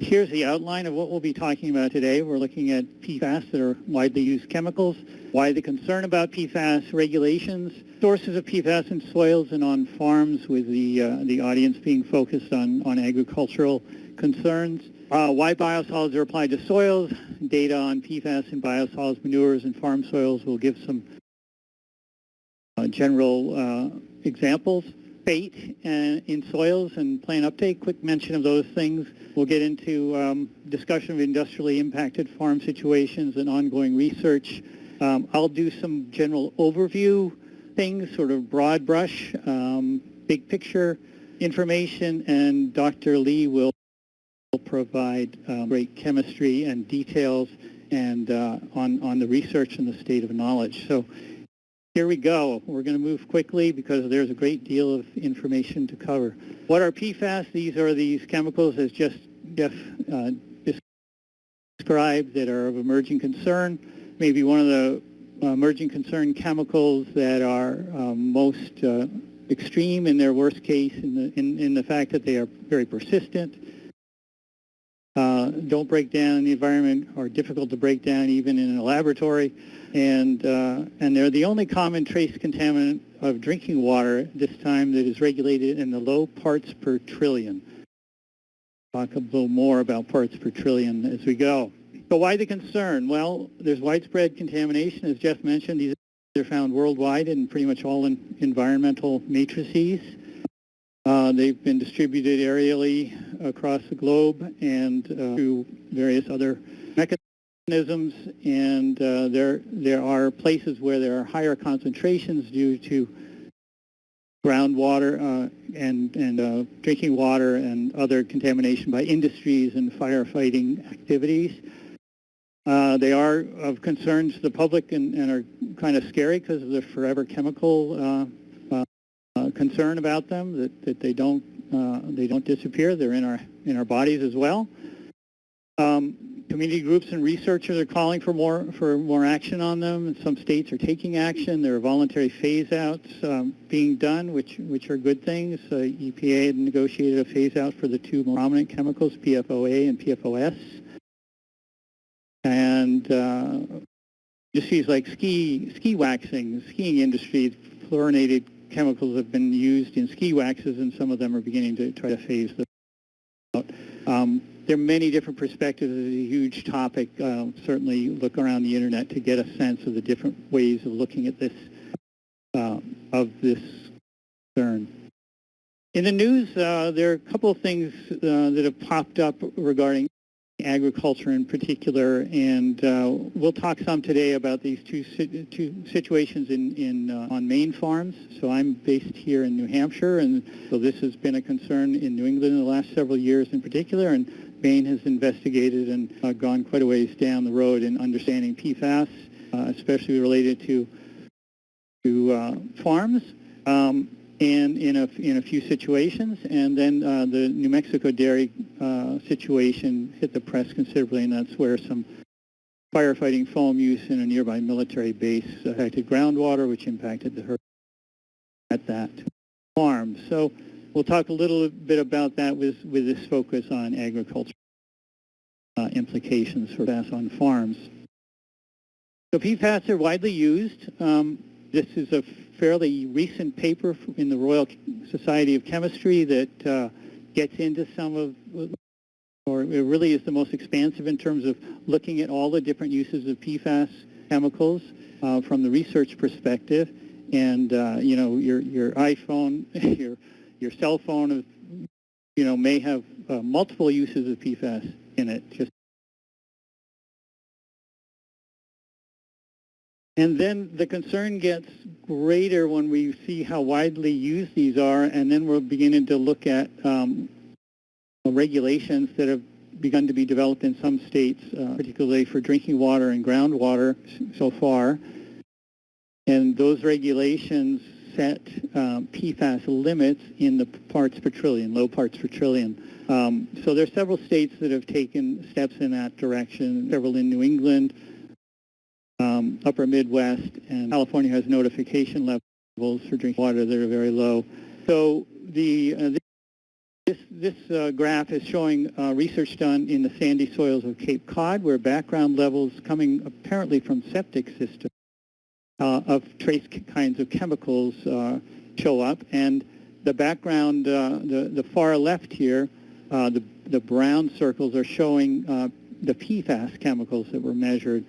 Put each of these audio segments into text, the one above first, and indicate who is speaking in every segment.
Speaker 1: Here's the outline of what we'll be talking about today. We're looking at PFAS that are widely used chemicals, why the concern about PFAS regulations, sources of PFAS in soils and on farms with the, uh, the audience being focused on, on agricultural concerns, uh, why biosolids are applied to soils, data on PFAS in biosolids, manures, and farm soils. We'll give some uh, general uh, examples. Fate uh, in soils and plant uptake, quick mention of those things. We'll get into um, discussion of industrially impacted farm situations and ongoing research. Um, I'll do some general overview things, sort of broad brush, um, big picture information, and Dr. Lee will provide um, great chemistry and details and uh, on, on the research and the state of knowledge. So here we go. We're going to move quickly because there's a great deal of information to cover. What are PFAS? These are these chemicals, as just Jeff uh, described, that are of emerging concern. Maybe one of the uh, emerging concern chemicals that are um, most uh, extreme in their worst case in the, in, in the fact that they are very persistent, uh, don't break down in the environment, or difficult to break down even in a laboratory, and, uh, and they're the only common trace contaminant of drinking water this time that is regulated in the low parts per trillion. Talk a little more about parts per trillion as we go. So why the concern? Well, there's widespread contamination, as Jeff mentioned. These are found worldwide in pretty much all environmental matrices. Uh, they've been distributed aerially across the globe and uh, through various other mechanisms. And uh, there, there are places where there are higher concentrations due to groundwater uh, and, and drinking water and other contamination by industries and firefighting activities. Uh, they are of concern to the public and, and are kind of scary because of the forever chemical uh, concern about them that, that they don't uh, they don't disappear. They're in our in our bodies as well. Um, community groups and researchers are calling for more for more action on them. some states are taking action. There are voluntary phase-outs um, being done, which which are good things. Uh, EPA had negotiated a phase-out for the two prominent chemicals, PFOA and PFOS. And uh, industries like ski ski waxing, skiing industry, fluorinated chemicals have been used in ski waxes, and some of them are beginning to try to phase them out. Um, there are many different perspectives. It's a huge topic. Uh, certainly look around the internet to get a sense of the different ways of looking at this, uh, of this concern. In the news, uh, there are a couple of things uh, that have popped up regarding agriculture in particular, and uh, we'll talk some today about these two, two situations in, in uh, on Maine farms. So I'm based here in New Hampshire, and so this has been a concern in New England in the last several years in particular, and Maine has investigated and uh, gone quite a ways down the road in understanding PFAS, uh, especially related to, to uh, farms. Um, and in a, in a few situations. And then uh, the New Mexico dairy uh, situation hit the press considerably, and that's where some firefighting foam use in a nearby military base affected groundwater, which impacted the herd at that farm. So we'll talk a little bit about that with, with this focus on agriculture uh, implications for PFAS on farms. So PFAS are widely used. Um, this is a fairly recent paper in the Royal Society of Chemistry that uh, gets into some of, or it really is the most expansive in terms of looking at all the different uses of PFAS chemicals uh, from the research perspective. And, uh, you know, your, your iPhone, your, your cell phone, you know, may have uh, multiple uses of PFAS in it, just And then the concern gets greater when we see how widely used these are, and then we're beginning to look at um, regulations that have begun to be developed in some states, uh, particularly for drinking water and groundwater so far. And those regulations set um, PFAS limits in the parts per trillion, low parts per trillion. Um, so there are several states that have taken steps in that direction, several in New England, um, upper Midwest, and California has notification levels for drinking water that are very low. So the, uh, This, this uh, graph is showing uh, research done in the sandy soils of Cape Cod, where background levels coming apparently from septic systems uh, of trace kinds of chemicals uh, show up. And the background, uh, the, the far left here, the, the brown circles are showing the PFAS chemicals that were measured.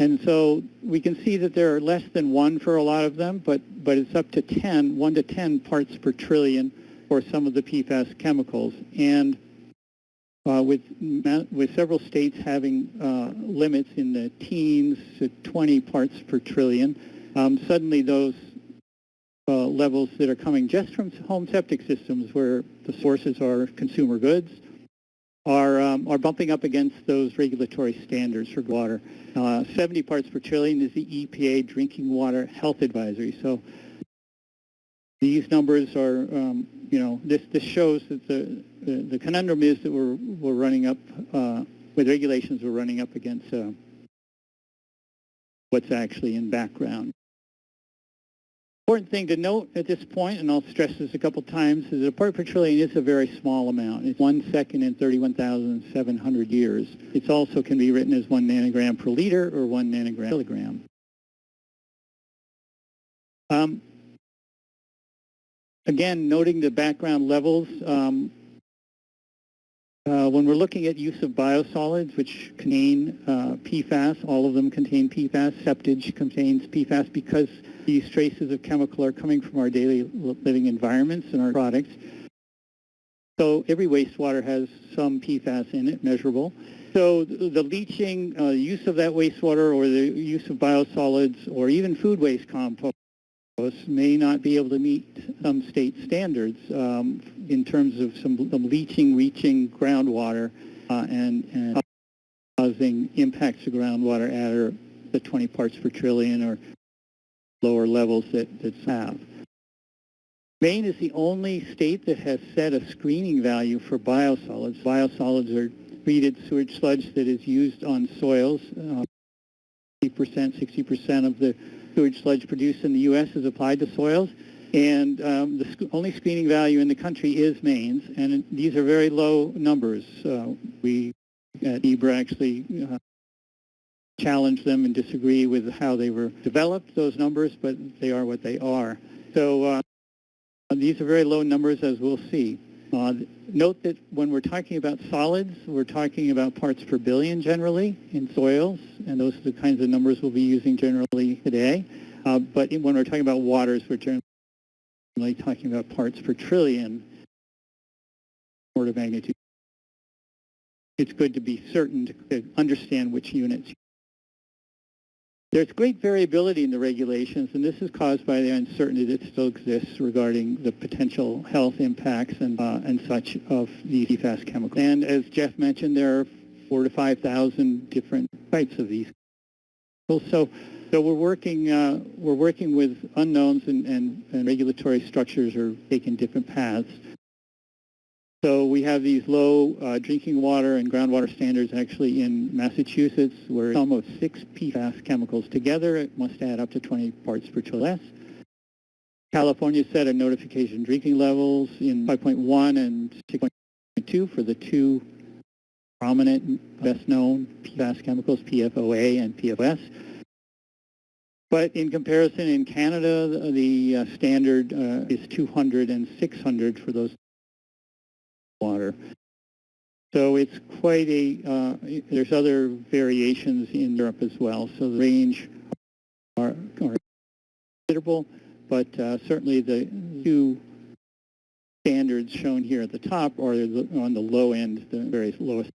Speaker 1: And so we can see that there are less than one for a lot of them, but, but it's up to 10, 1 to 10 parts per trillion for some of the PFAS chemicals. And uh, with, with several states having uh, limits in the teens to 20 parts per trillion, um, suddenly those uh, levels that are coming just from home septic systems where the sources are consumer goods are, um, are bumping up against those regulatory standards for water. Uh, 70 parts per trillion is the EPA Drinking Water Health Advisory. So these numbers are, um, you know, this, this shows that the, the, the, conundrum is that we're, we're running up, uh, with regulations, we're running up against uh, what's actually in background. Important thing to note at this point, and I'll stress this a couple times, is that a part per trillion is a very small amount. It's one second in 31,700 years. It also can be written as one nanogram per liter or one nanogram per kilogram. Um, Again, noting the background levels, um, when we're looking at use of biosolids, which contain uh, PFAS, all of them contain PFAS. Septage contains PFAS because these traces of chemical are coming from our daily living environments and our products. So every wastewater has some PFAS in it, measurable. So the leaching, uh, use of that wastewater or the use of biosolids or even food waste compost may not be able to meet some state standards um, in terms of some, some leaching, reaching groundwater uh, and, and, causing impacts to groundwater at the 20 parts per trillion or lower levels that, that have. Maine is the only state that has set a screening value for biosolids. Biosolids are treated sewage sludge that is used on soils. Uh, 50%, 60% of the sewage sludge produced in the U.S. is applied to soils. And um, the sc only screening value in the country is Maine's, and these are very low numbers. Uh, we at NEBRA actually uh, challenge them and disagree with how they were developed, those numbers, but they are what they are. So uh, these are very low numbers, as we'll see. Uh, note that when we're talking about solids, we're talking about parts per billion generally in soils, and those are the kinds of numbers we'll be using generally today. Uh, but when we're talking about waters, we're generally talking about parts per trillion order of magnitude. It's good to be certain to understand which units there's great variability in the regulations, and this is caused by the uncertainty that still exists regarding the potential health impacts and, uh, and such of these PFAS chemicals. And as Jeff mentioned, there are four to 5,000 different types of these. So, so we're working, uh, we're working with unknowns and, and, and regulatory structures are taking different paths. So we have these low uh, drinking water and groundwater standards actually in Massachusetts where almost six PFAS chemicals together. It must add up to 20 parts per trillion. California set a notification drinking levels in 5.1 and 6.2 for the two prominent, best known PFAS chemicals, PFOA and PFOS. But in comparison, in Canada, the, the uh, standard uh, is 200 and 600 for those water. So it's quite a, uh, there's other variations in Europe as well. So the range are, are considerable, but uh, certainly the two standards shown here at the top are on the low end, the very lowest.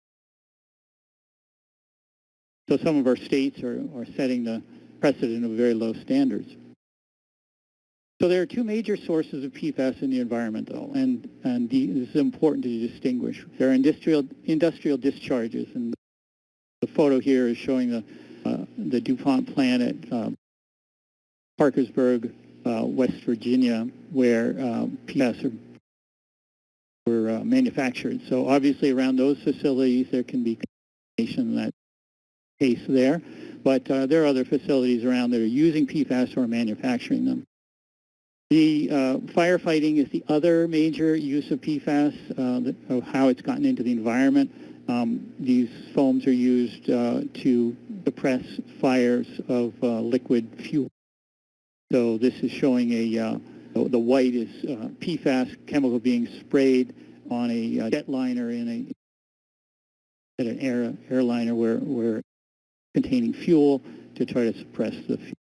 Speaker 1: So some of our states are, are setting the precedent of very low standards. So there are two major sources of PFAS in the environment, though, and, and the, this is important to distinguish. There are industrial, industrial discharges, and the photo here is showing the, uh, the DuPont plant at uh, Parkersburg, uh, West Virginia, where uh, PFAS are, were uh, manufactured. So obviously around those facilities there can be contamination in that case there, but uh, there are other facilities around that are using PFAS or manufacturing them. The uh, firefighting is the other major use of PFAS, uh, the, of how it's gotten into the environment. Um, these foams are used uh, to suppress fires of uh, liquid fuel. So this is showing a, uh, the white is uh, PFAS chemical being sprayed on a jetliner in a, at an air, airliner where, where containing fuel to try to suppress the fuel.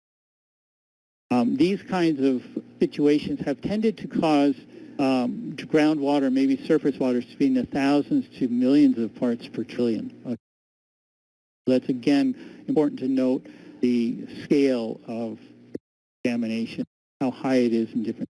Speaker 1: Um, these kinds of situations have tended to cause um, groundwater, maybe surface water, to be in the thousands to millions of parts per trillion. Uh, that's, again, important to note the scale of contamination, how high it is in different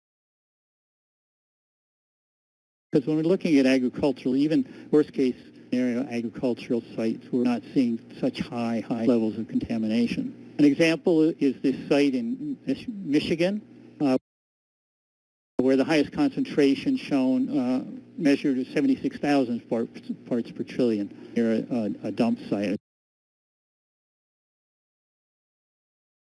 Speaker 1: because when we're looking at agricultural, even worst case scenario agricultural sites, we're not seeing such high, high levels of contamination. An example is this site in Michigan, uh, where the highest concentration shown uh, measured is 76,000 parts, parts per trillion near a, a, dump site.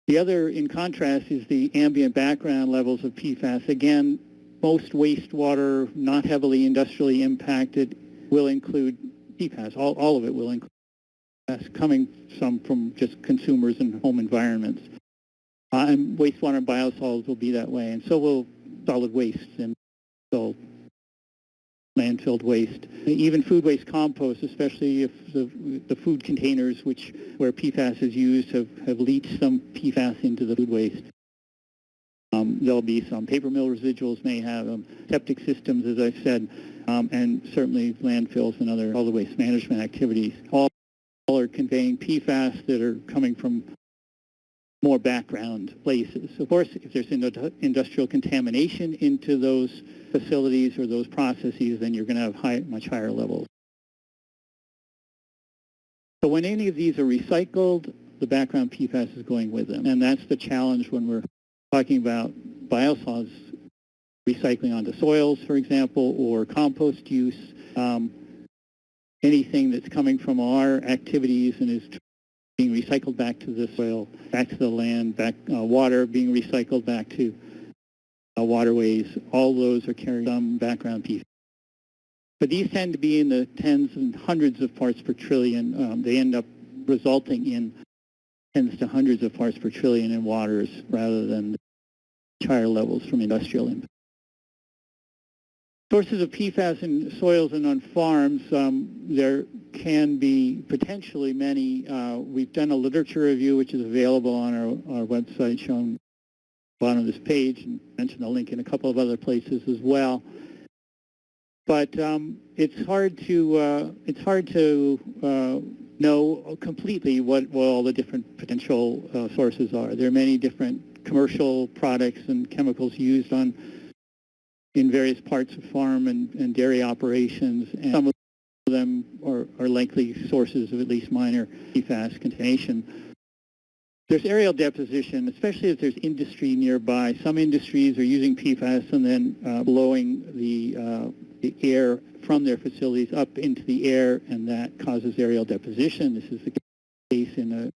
Speaker 1: The other, in contrast, is the ambient background levels of PFAS. Again, most wastewater, not heavily industrially impacted, will include PFAS. All, all of it will include coming some from just consumers and home environments. Uh, and wastewater and biosolids will be that way, and so will solid waste and so landfilled waste. Even food waste compost, especially if the, the food containers which where PFAS is used have, have leached some PFAS into the food waste. Um, there'll be some paper mill residuals may have them, septic systems, as I said, um, and certainly landfills and other all the waste management activities. All, are conveying PFAS that are coming from more background places. Of course, if there's industrial contamination into those facilities or those processes, then you're going to have high, much higher levels. So when any of these are recycled, the background PFAS is going with them. And that's the challenge when we're talking about biosolids recycling onto soils, for example, or compost use. Um, anything that's coming from our activities and is being recycled back to the soil, back to the land, back uh, water being recycled back to uh, waterways. All those are carrying some background piece. But these tend to be in the tens and hundreds of parts per trillion. Um, they end up resulting in tens to hundreds of parts per trillion in waters rather than higher levels from industrial impact. Sources of PFAS in soils and on farms, um, there can be potentially many. Uh, we've done a literature review which is available on our, our website shown bottom of this page and mentioned the link in a couple of other places as well. But um, it's hard to uh, it's hard to uh, know completely what, what all the different potential uh, sources are. There are many different commercial products and chemicals used on in various parts of farm and, and dairy operations, and some of them are, are likely sources of at least minor PFAS contamination. There's aerial deposition, especially if there's industry nearby. Some industries are using PFAS and then uh, blowing the, uh, the air from their facilities up into the air, and that causes aerial deposition. This is the case in uh,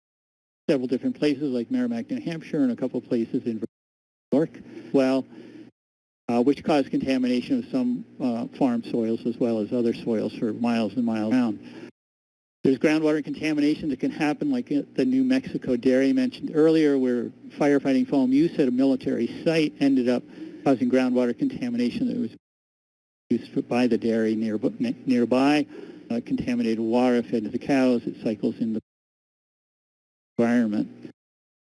Speaker 1: several different places like Merrimack, New Hampshire, and a couple places in New York. Well, which cause contamination of some uh, farm soils as well as other soils for miles and miles around. There's groundwater contamination that can happen like the New Mexico dairy mentioned earlier where firefighting foam use at a military site ended up causing groundwater contamination that was used by the dairy near, nearby. Uh, contaminated water fed to the cows, it cycles in the environment.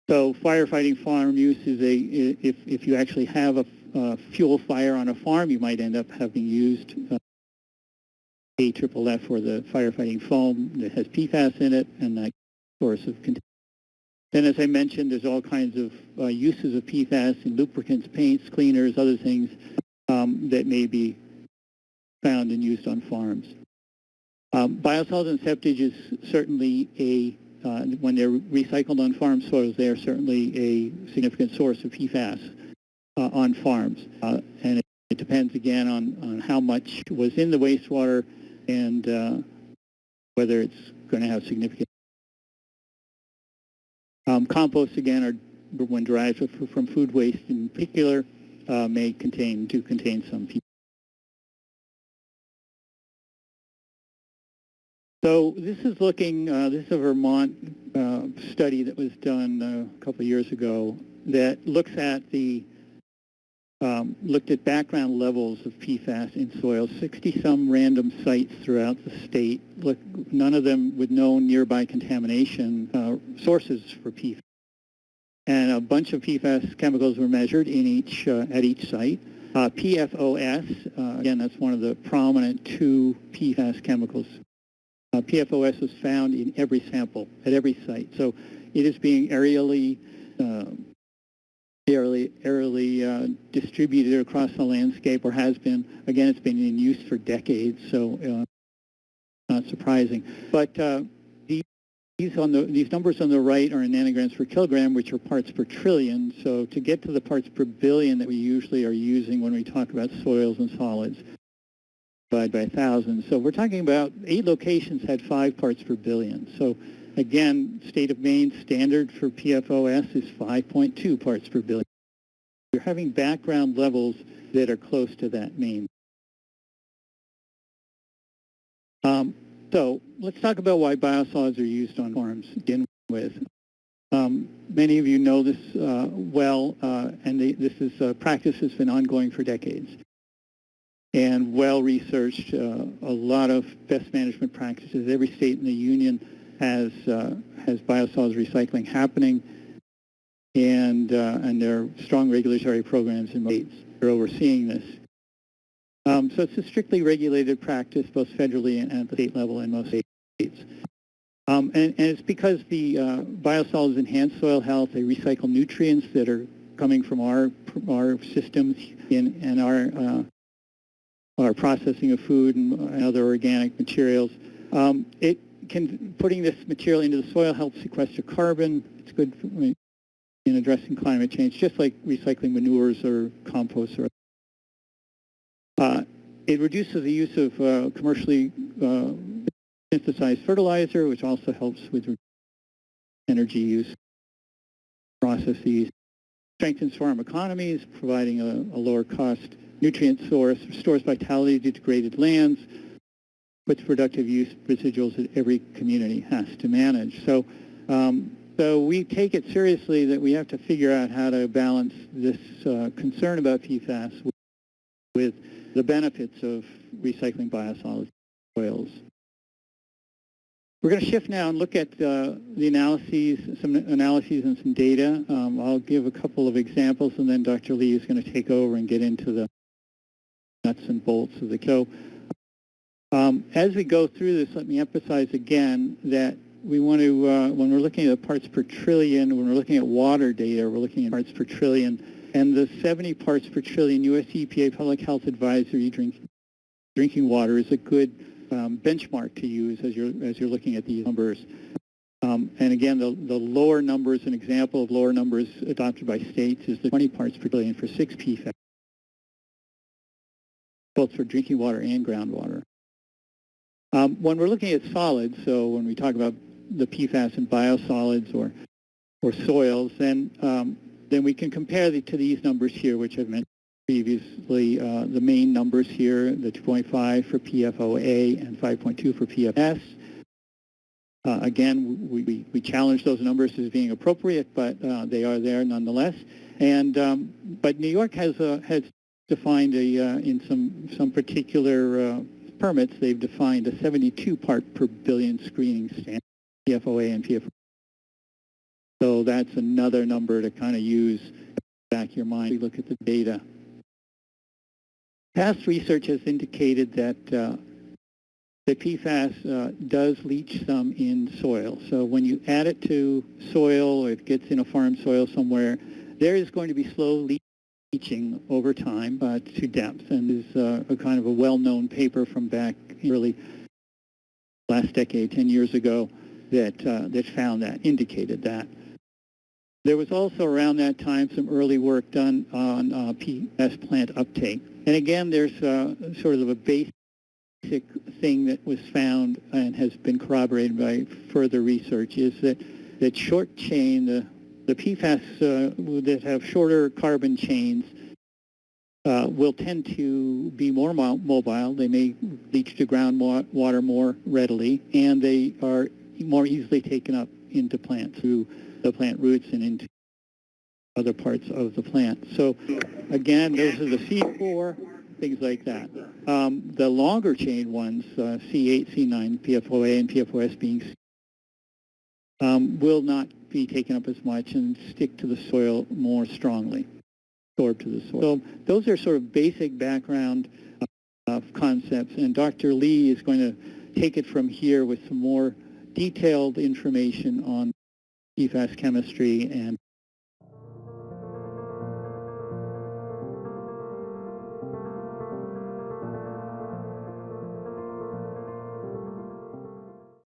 Speaker 1: So firefighting foam use is a, if, if you actually have a uh, fuel fire on a farm, you might end up having used uh, AFFF for the firefighting foam that has PFAS in it and that source of. Then, as I mentioned, there's all kinds of uh, uses of PFAS in lubricants, paints, cleaners, other things um, that may be found and used on farms. Um, biosolids and septage is certainly a, uh, when they're recycled on farm soils, they are certainly a significant source of PFAS uh, on farms. Uh, and it, depends again on, on how much was in the wastewater and uh, whether it's going to have significant. Um, composts again are when derived from food waste in particular uh, may contain, do contain some PFAS. So this is looking, uh, this is a Vermont uh, study that was done uh, a couple of years ago that looks at the, um, looked at background levels of PFAS in soil, 60-some random sites throughout the state, look, none of them with known nearby contamination uh, sources for PFAS. And a bunch of PFAS chemicals were measured in each, uh, at each site. Uh, PFOS, uh, again, that's one of the prominent two PFAS chemicals uh, PFOS was found in every sample at every site. So it is being aerially, aerially, aerially uh, distributed across the landscape or has been. Again, it's been in use for decades, so uh, not surprising. But uh, these, on the, these numbers on the right are in nanograms per kilogram, which are parts per trillion. So to get to the parts per billion that we usually are using when we talk about soils and solids, divided by 1,000. So we're talking about eight locations had five parts per billion. So again, state of Maine standard for PFOS is 5.2 parts per billion. You're having background levels that are close to that mean. Um, so let's talk about why biosolids are used on farms to begin with. Um, many of you know this uh, well, uh, and this is a practice that's been ongoing for decades and well-researched, uh, a lot of best management practices. Every state in the union has, uh, has biosolids recycling happening, and, uh, and there are strong regulatory programs in states that are overseeing this. Um, so it's a strictly regulated practice, both federally and at the state level in most states. Um, and, and, it's because the uh, biosolids enhance soil health. They recycle nutrients that are coming from our our systems in, in our uh, or processing of food and other organic materials. Um, it can, putting this material into the soil helps sequester carbon. It's good in addressing climate change, just like recycling manures or compost. Or, uh, it reduces the use of uh, commercially uh, synthesized fertilizer, which also helps with energy use processes. Strengthens farm economies, providing a, a lower cost nutrient source, restores vitality to degraded lands, puts productive use residuals that every community has to manage. So, um, so we take it seriously that we have to figure out how to balance this uh, concern about PFAS with, with the benefits of recycling biosolids oils. We're going to shift now and look at uh, the analyses, some analyses and some data. Um, I'll give a couple of examples, and then Dr. Lee is going to take over and get into the nuts and bolts of the so um, as we go through this, let me emphasize again that we want to, uh, when we're looking at parts per trillion, when we're looking at water data, we're looking at parts per trillion, and the 70 parts per trillion U.S. EPA Public Health Advisory drink, drinking water is a good um, benchmark to use as you're, as you're looking at these numbers. Um, and again, the, the lower numbers, an example of lower numbers adopted by states is the 20 parts per billion for 6 PFAS both for drinking water and groundwater. Um, when we're looking at solids, so when we talk about the PFAS and biosolids or, or soils, then, um, then we can compare the, to these numbers here, which I've mentioned previously, uh, the Maine numbers here, the 2.5 for PFOA and 5.2 for PFOS. Uh, again, we, we, we, challenge those numbers as being appropriate, but uh, they are there nonetheless. And um, but New York has has defined a, uh, in some, some particular uh, permits, they've defined a 72 part per billion screening standard, PFOA and PFOA. So that's another number to kind of use back your mind. We look at the data. Past research has indicated that uh, the PFAS uh, does leach some in soil. So when you add it to soil or it gets in a farm soil somewhere, there is going to be slow leaching teaching over time uh, to depth and is uh, a kind of a well-known paper from back early last decade, 10 years ago, that, uh, that found that, indicated that. There was also around that time some early work done on uh, PS plant uptake. And again, there's uh, sort of a basic thing that was found and has been corroborated by further research is that, that short chain, the the PFAS uh, that have shorter carbon chains uh, will tend to be more mo- mobile. They may leach to groundwater more readily, and they are more easily taken up into plants through the plant roots and into other parts of the plant. So again, those are the C4, things like that. Um, the longer chain ones, uh, C8, C9, PFOA, and PFOS being C- um, will not be taken up as much and stick to the soil more strongly, absorb to the soil. So those are sort of basic background uh, concepts, and Dr. Lee is going to take it from here with some more detailed information on PFAS chemistry and